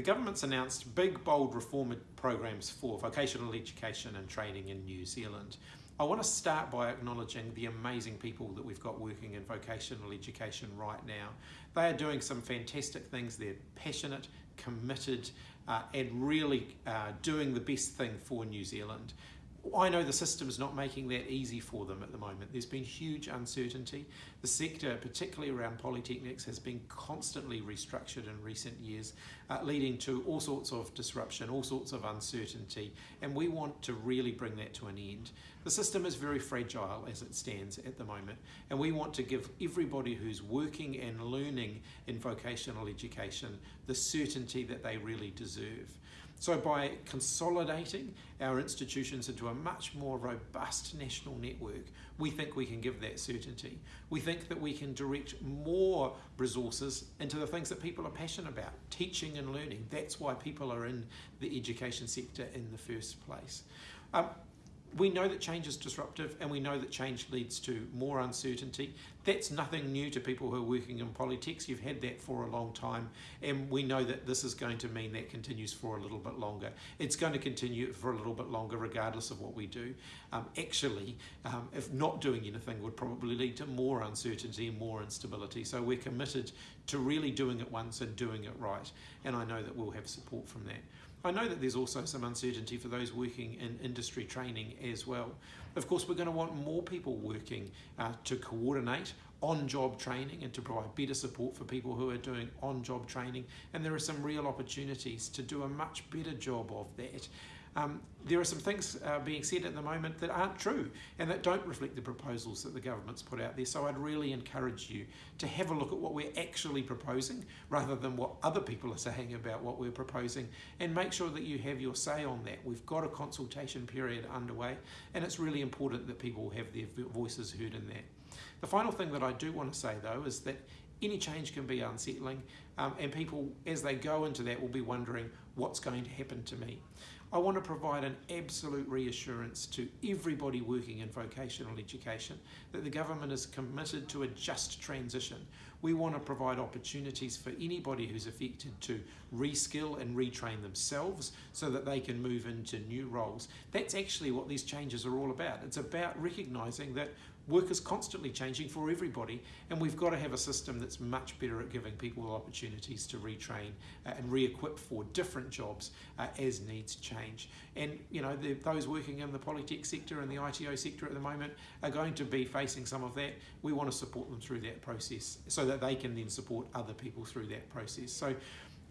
The government's announced big, bold reform programs for vocational education and training in New Zealand. I want to start by acknowledging the amazing people that we've got working in vocational education right now. They are doing some fantastic things. They're passionate, committed, uh, and really uh, doing the best thing for New Zealand. I know the system is not making that easy for them at the moment. There's been huge uncertainty. The sector, particularly around polytechnics, has been constantly restructured in recent years, uh, leading to all sorts of disruption, all sorts of uncertainty, and we want to really bring that to an end. The system is very fragile as it stands at the moment, and we want to give everybody who's working and learning in vocational education the certainty that they really deserve. So by consolidating our institutions into a much more robust national network, we think we can give that certainty. We think that we can direct more resources into the things that people are passionate about, teaching and learning. That's why people are in the education sector in the first place. Um, we know that change is disruptive and we know that change leads to more uncertainty. That's nothing new to people who are working in polytechs. You've had that for a long time and we know that this is going to mean that continues for a little bit longer. It's going to continue for a little bit longer regardless of what we do. Um, actually, um, if not doing anything would probably lead to more uncertainty and more instability. So we're committed to really doing it once and doing it right. And I know that we'll have support from that. I know that there's also some uncertainty for those working in industry training as well. Of course, we're going to want more people working uh, to coordinate on-job training and to provide better support for people who are doing on-job training. And there are some real opportunities to do a much better job of that. Um, there are some things uh, being said at the moment that aren't true and that don't reflect the proposals that the government's put out there. So I'd really encourage you to have a look at what we're actually proposing rather than what other people are saying about what we're proposing and make sure that you have your say on that. We've got a consultation period underway and it's really important that people have their voices heard in that. The final thing that I do want to say though is that any change can be unsettling um, and people as they go into that will be wondering what's going to happen to me. I want to provide an absolute reassurance to everybody working in vocational education that the government is committed to a just transition. We want to provide opportunities for anybody who's affected to reskill and retrain themselves so that they can move into new roles. That's actually what these changes are all about. It's about recognising that work is constantly changing for everybody and we've got to have a system that's much better at giving people opportunities to retrain uh, and re-equip for different jobs uh, as needs change. And you know the, those working in the polytech sector and the ITO sector at the moment are going to be facing some of that. We want to support them through that process so that they can then support other people through that process. So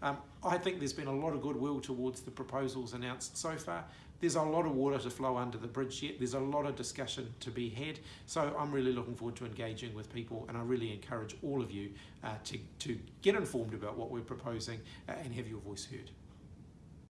um, I think there's been a lot of goodwill towards the proposals announced so far. There's a lot of water to flow under the bridge yet. There's a lot of discussion to be had. So I'm really looking forward to engaging with people and I really encourage all of you uh, to, to get informed about what we're proposing uh, and have your voice heard.